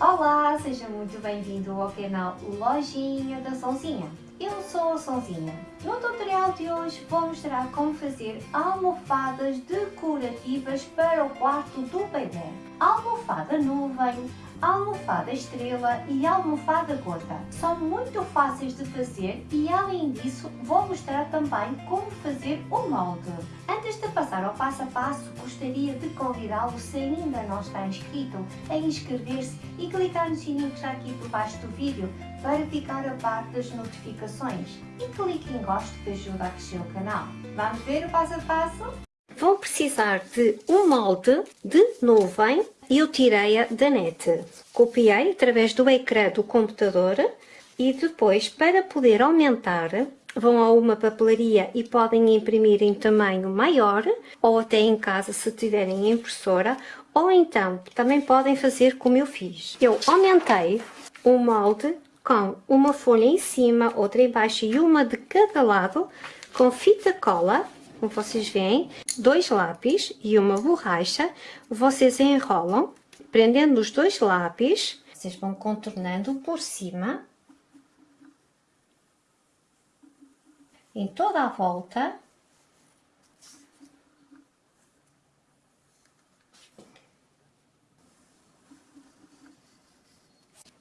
Olá, seja muito bem-vindo ao canal Lojinha da Sonzinha. Eu sou a Sonzinha. No tutorial de hoje vou mostrar como fazer almofadas decorativas para o quarto do bebê. Almofada nuvem, almofada estrela e almofada gota. São muito fáceis de fazer e além disso vou mostrar também como fazer o molde. Antes de passar ao passo a passo, gostaria de convidá-lo, se ainda não está inscrito, a inscrever-se e clicar no sininho que está aqui por baixo do vídeo para ficar a par das notificações. E clique em gosto que ajuda a crescer o canal. Vamos ver o passo a passo? Vão precisar de um molde de nuvem eu tirei-a da net. Copiei através do ecrã do computador e depois, para poder aumentar, vão a uma papelaria e podem imprimir em tamanho maior ou até em casa se tiverem impressora ou então também podem fazer como eu fiz. Eu aumentei o molde com uma folha em cima, outra em baixo e uma de cada lado com fita cola como vocês veem, dois lápis e uma borracha, vocês enrolam, prendendo os dois lápis, vocês vão contornando por cima, em toda a volta,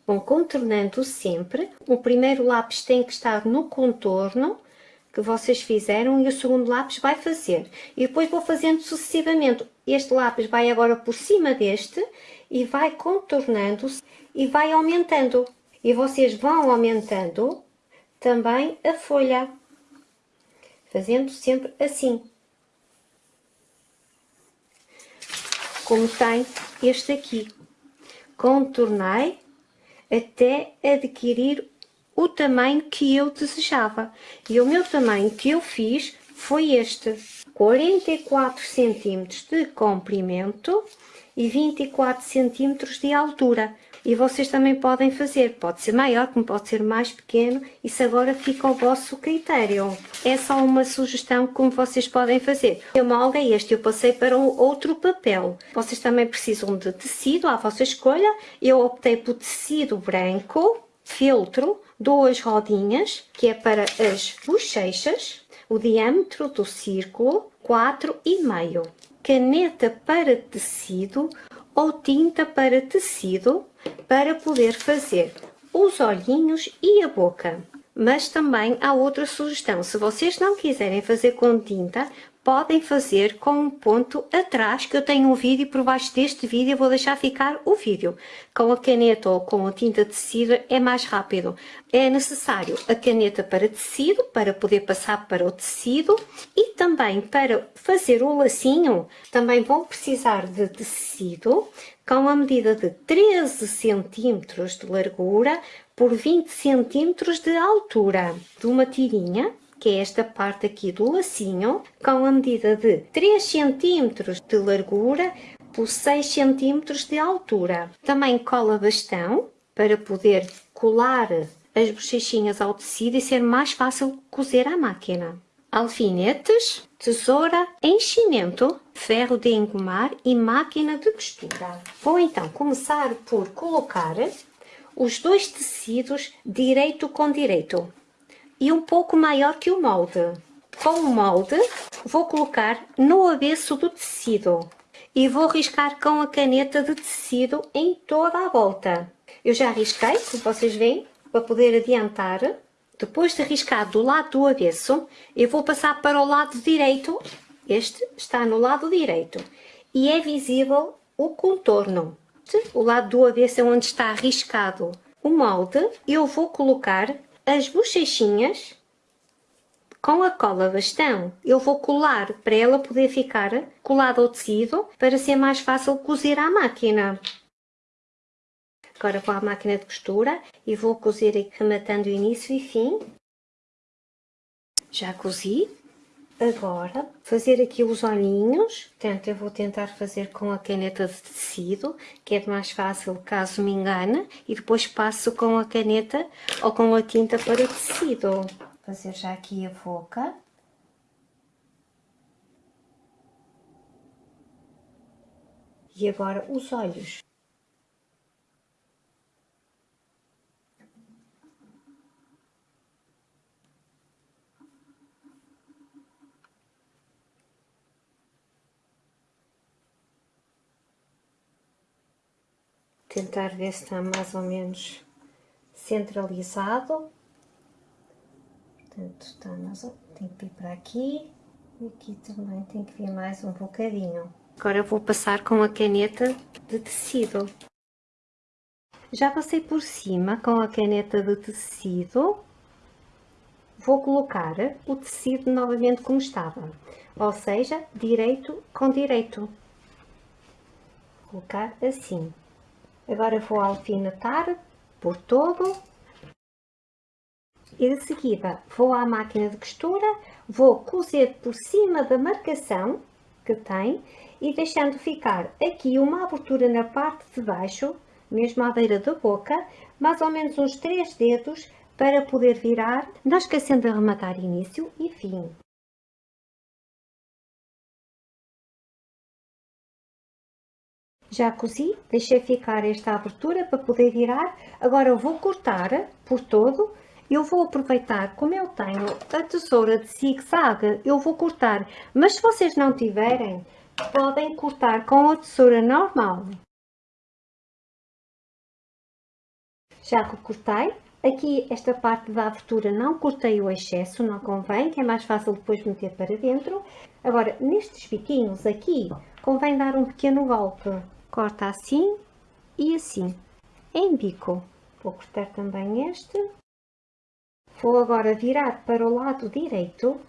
vão contornando sempre. O primeiro lápis tem que estar no contorno que vocês fizeram e o segundo lápis vai fazer. E depois vou fazendo sucessivamente. Este lápis vai agora por cima deste e vai contornando-se e vai aumentando. E vocês vão aumentando também a folha, fazendo sempre assim. Como tem este aqui. Contornei até adquirir o tamanho que eu desejava. E o meu tamanho que eu fiz foi este, 44 centímetros de comprimento e 24 centímetros de altura. E vocês também podem fazer, pode ser maior, como pode ser mais pequeno, isso agora fica ao vosso critério. É só uma sugestão como vocês podem fazer. Molde é este, eu passei para um outro papel. Vocês também precisam de tecido, à vossa escolha. Eu optei por tecido branco, feltro, duas rodinhas, que é para as bochechas, o diâmetro do círculo, 4,5. Caneta para tecido ou tinta para tecido para poder fazer os olhinhos e a boca. Mas também há outra sugestão, se vocês não quiserem fazer com tinta, podem fazer com um ponto atrás, que eu tenho um vídeo por baixo deste vídeo, vou deixar ficar o vídeo. Com a caneta ou com a tinta de tecido é mais rápido. É necessário a caneta para tecido, para poder passar para o tecido e também para fazer o lacinho, também vão precisar de tecido com a medida de 13 centímetros de largura por 20 centímetros de altura de uma tirinha que é esta parte aqui do lacinho, com a medida de 3 cm de largura por 6 cm de altura. Também cola bastão para poder colar as bochechinhas ao tecido e ser mais fácil cozer à máquina. Alfinetes, tesoura, enchimento, ferro de engomar e máquina de costura. Vou então começar por colocar os dois tecidos direito com direito e um pouco maior que o molde. Com o molde vou colocar no avesso do tecido e vou riscar com a caneta de tecido em toda a volta. Eu já risquei, como vocês veem, para poder adiantar. Depois de riscar do lado do avesso, eu vou passar para o lado direito. Este está no lado direito e é visível o contorno. O lado do avesso é onde está riscado o molde. Eu vou colocar as bochechinhas com a cola bastão. Eu vou colar para ela poder ficar colada ao tecido para ser mais fácil cozer à máquina. Agora vou à máquina de costura e vou cozer rematando início e fim. Já cozi. Agora, fazer aqui os olhinhos, portanto eu vou tentar fazer com a caneta de tecido, que é mais fácil caso me engane, e depois passo com a caneta ou com a tinta para o tecido. Fazer já aqui a boca. E agora os olhos. Tentar ver se está mais ou menos centralizado. Portanto, está mais, tem que vir para aqui e aqui também tem que vir mais um bocadinho. Agora vou passar com a caneta de tecido. Já passei por cima com a caneta de tecido. Vou colocar o tecido novamente como estava, ou seja, direito com direito. Vou colocar assim. Agora vou alfinetar por todo e de seguida vou à máquina de costura, vou cozer por cima da marcação que tem e deixando ficar aqui uma abertura na parte de baixo, mesmo à beira da boca, mais ou menos uns 3 dedos para poder virar, não esquecendo de arrematar início e fim. Já cozi, deixei ficar esta abertura para poder virar. Agora eu vou cortar por todo. Eu vou aproveitar, como eu tenho a tesoura de zigue-zague, eu vou cortar. Mas se vocês não tiverem, podem cortar com a tesoura normal. Já que cortei, aqui esta parte da abertura não cortei o excesso, não convém, que é mais fácil depois meter para dentro. Agora, nestes biquinhos aqui, convém dar um pequeno golpe corta assim e assim, em bico. Vou cortar também este. Vou agora virar para o lado direito.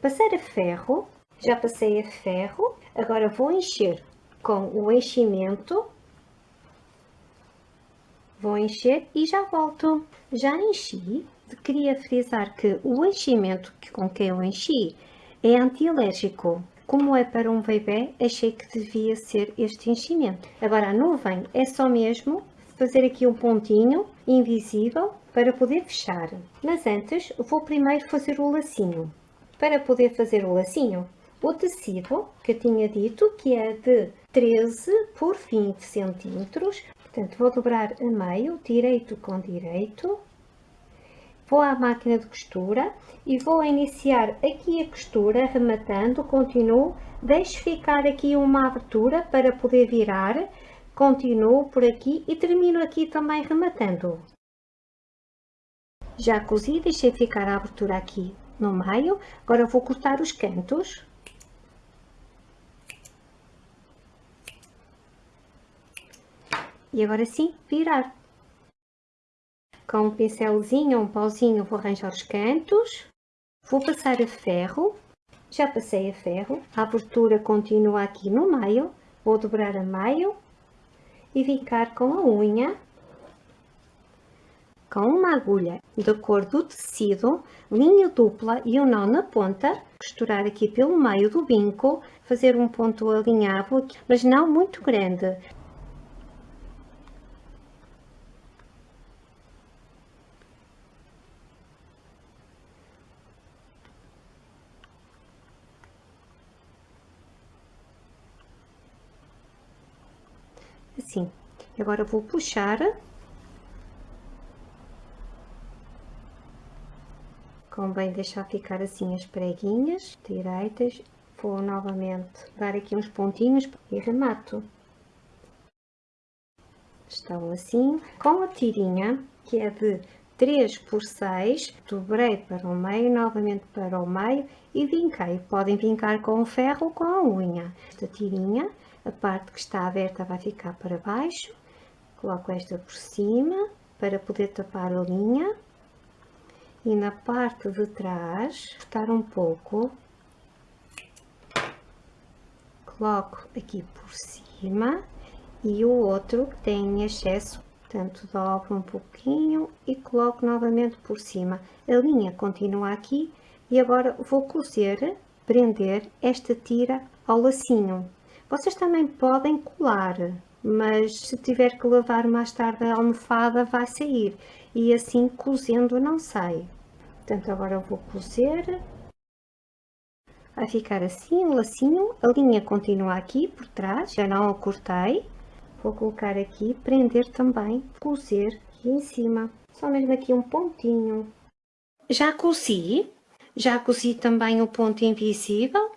Passar a ferro, já passei a ferro, agora vou encher com o enchimento. Vou encher e já volto. Já enchi, queria frisar que o enchimento com que eu enchi é antialérgico. Como é para um bebê, achei que devia ser este enchimento. Agora a nuvem é só mesmo fazer aqui um pontinho invisível para poder fechar. Mas antes vou primeiro fazer o lacinho. Para poder fazer o lacinho, o tecido que eu tinha dito que é de 13 por 20 centímetros, portanto vou dobrar a meio, direito com direito, vou à máquina de costura e vou iniciar aqui a costura rematando, continuo, deixo ficar aqui uma abertura para poder virar, continuo por aqui e termino aqui também rematando. Já cozi, deixei ficar a abertura aqui no meio, agora vou cortar os cantos. E agora sim, virar com um pincelzinho ou um pauzinho vou arranjar os cantos, vou passar a ferro, já passei a ferro, a abertura continua aqui no meio, vou dobrar a meio e vincar com a unha, com uma agulha da cor do tecido, linha dupla e um nó na ponta, costurar aqui pelo meio do vinco, fazer um ponto alinhavo, mas não muito grande, assim. Agora vou puxar. Convém deixar ficar assim as preguinhas direitas. Vou novamente dar aqui uns pontinhos e remato. Estão assim. Com a tirinha, que é de 3 por 6, dobrei para o meio, novamente para o meio e vinquei. Podem vincar com o ferro ou com a unha. Esta tirinha a parte que está aberta vai ficar para baixo, coloco esta por cima para poder tapar a linha e na parte de trás, cortar um pouco, coloco aqui por cima e o outro que tem excesso, portanto dobro um pouquinho e coloco novamente por cima. A linha continua aqui e agora vou cozer, prender esta tira ao lacinho. Vocês também podem colar, mas se tiver que lavar mais tarde a almofada vai sair e assim cozendo não sai. Portanto, agora eu vou cozer. Vai ficar assim, um lacinho. A linha continua aqui por trás, já não a cortei. Vou colocar aqui, prender também, cozer aqui em cima. Só mesmo aqui um pontinho. Já cozi, já cozi também o ponto invisível.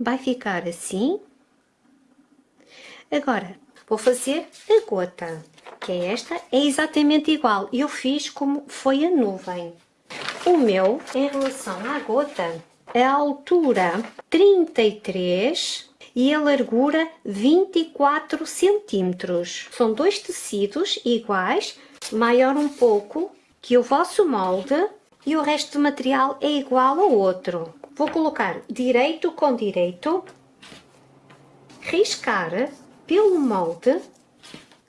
Vai ficar assim, Agora, vou fazer a gota, que é esta, é exatamente igual. Eu fiz como foi a nuvem. O meu, em relação à gota, a altura 33 e a largura 24 centímetros. São dois tecidos iguais, maior um pouco que o vosso molde e o resto do material é igual ao outro. Vou colocar direito com direito, riscar pelo molde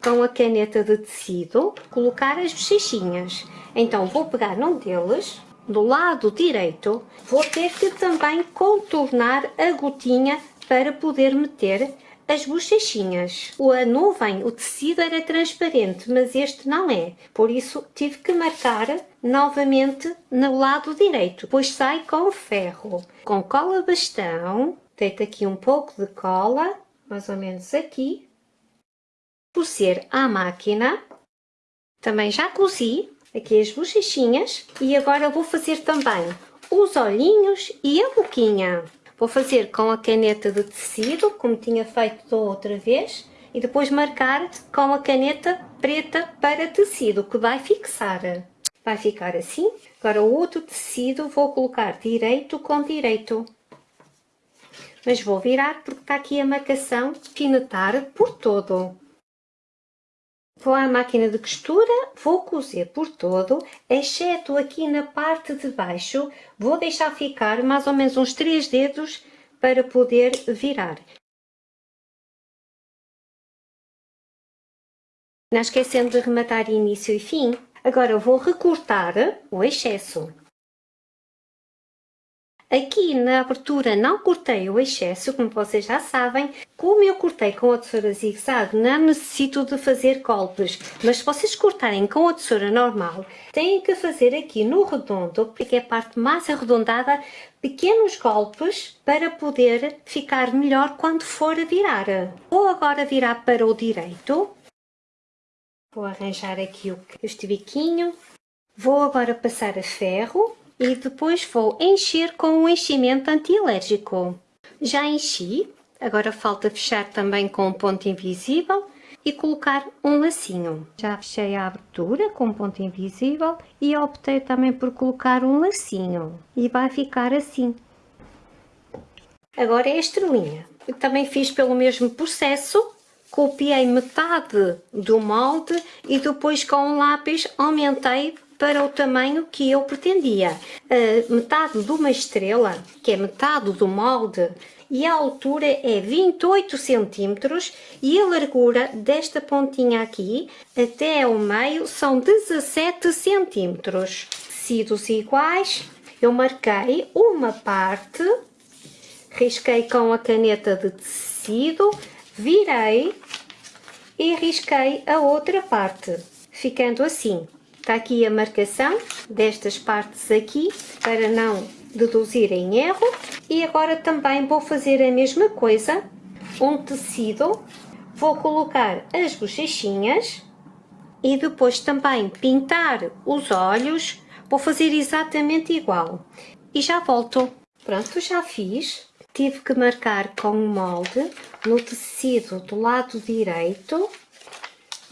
com a caneta de tecido, colocar as bochechinhas. Então vou pegar num deles, do lado direito, vou ter que também contornar a gotinha para poder meter as bochechinhas. A nuvem, o tecido era transparente, mas este não é. Por isso tive que marcar novamente no lado direito. Depois sai com ferro. Com cola bastão, deito aqui um pouco de cola, mais ou menos aqui. Cozer à máquina. Também já cozi aqui as bochechinhas. E agora vou fazer também os olhinhos e a boquinha. Vou fazer com a caneta de tecido, como tinha feito da outra vez, e depois marcar com a caneta preta para tecido, que vai fixar. Vai ficar assim. Agora o outro tecido vou colocar direito com direito. Mas vou virar porque está aqui a marcação finetar por todo. Vou à máquina de costura, vou cozer por todo, exceto aqui na parte de baixo, vou deixar ficar mais ou menos uns 3 dedos para poder virar. Não esquecendo de rematar início e fim. Agora vou recortar o excesso. Aqui na abertura não cortei o excesso, como vocês já sabem. Como eu cortei com a tesoura zigue-zague, não necessito de fazer golpes. Mas se vocês cortarem com a tesoura normal, têm que fazer aqui no redondo, porque é a parte mais arredondada, pequenos golpes para poder ficar melhor quando for a virar. Vou agora virar para o direito. Vou arranjar aqui este biquinho. Vou agora passar a ferro e depois vou encher com um enchimento antialérgico. Já enchi, agora falta fechar também com um ponto invisível e colocar um lacinho. Já fechei a abertura com um ponto invisível e optei também por colocar um lacinho e vai ficar assim. Agora é a estrelinha. Eu também fiz pelo mesmo processo, copiei metade do molde e depois com um lápis aumentei para o tamanho que eu pretendia. Uh, metade de uma estrela, que é metade do molde, e a altura é 28 centímetros e a largura desta pontinha aqui até ao meio são 17 centímetros. Tecidos iguais, eu marquei uma parte, risquei com a caneta de tecido, virei e risquei a outra parte, ficando assim. Está aqui a marcação destas partes aqui, para não deduzir em erro. E agora também vou fazer a mesma coisa, um tecido, vou colocar as bochechinhas e depois também pintar os olhos, vou fazer exatamente igual. E já volto. Pronto, já fiz. Tive que marcar com o molde no tecido do lado direito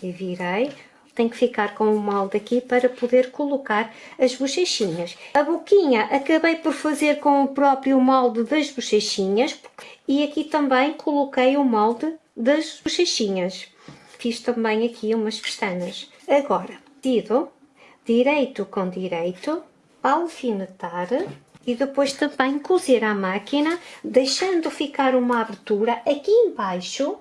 e virei tem que ficar com o molde aqui para poder colocar as bochechinhas. A boquinha acabei por fazer com o próprio molde das bochechinhas e aqui também coloquei o molde das bochechinhas. Fiz também aqui umas pestanas. Agora, tiro direito com direito, alfinetar e depois também cozer à máquina, deixando ficar uma abertura aqui embaixo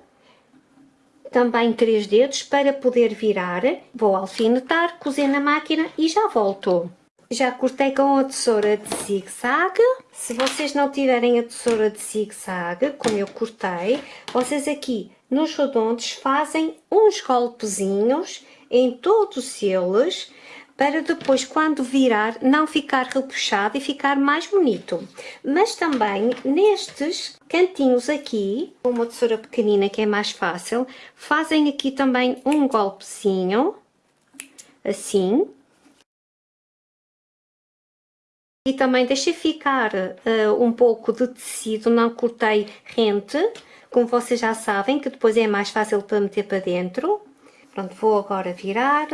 também três dedos para poder virar. Vou alfinetar, cozer na máquina e já volto. Já cortei com a tesoura de zigue-zague. Se vocês não tiverem a tesoura de zigue-zague, como eu cortei, vocês aqui nos redondos fazem uns golpezinhos em todos eles para depois quando virar não ficar repuxado e ficar mais bonito. Mas também nestes cantinhos aqui, com uma tesoura pequenina que é mais fácil, fazem aqui também um golpezinho, assim. E também deixei ficar uh, um pouco de tecido, não cortei rente, como vocês já sabem, que depois é mais fácil para meter para dentro. Pronto, vou agora virar.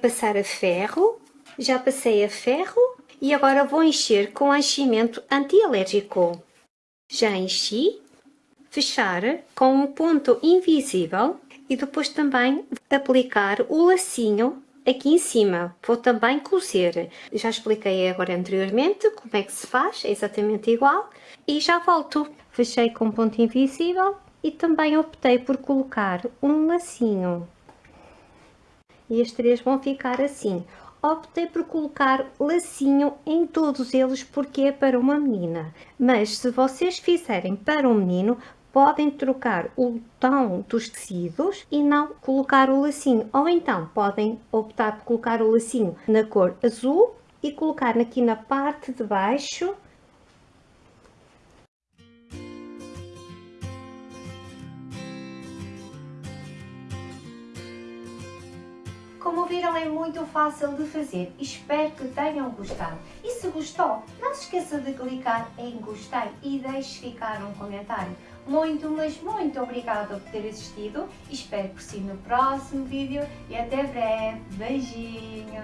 Passar a ferro. Já passei a ferro e agora vou encher com enchimento antialérgico. Já enchi. Fechar com um ponto invisível e depois também aplicar o lacinho aqui em cima. Vou também cozer. Já expliquei agora anteriormente como é que se faz, é exatamente igual. E já volto. Fechei com ponto invisível e também optei por colocar um lacinho. E as três vão ficar assim. Optei por colocar lacinho em todos eles porque é para uma menina. Mas se vocês fizerem para um menino, podem trocar o tom dos tecidos e não colocar o lacinho. Ou então podem optar por colocar o lacinho na cor azul e colocar aqui na parte de baixo Como viram é muito fácil de fazer, espero que tenham gostado. E se gostou, não se esqueça de clicar em gostei e deixe ficar um comentário. Muito, mas muito obrigada por ter assistido. Espero por si no próximo vídeo e até breve. Beijinhos!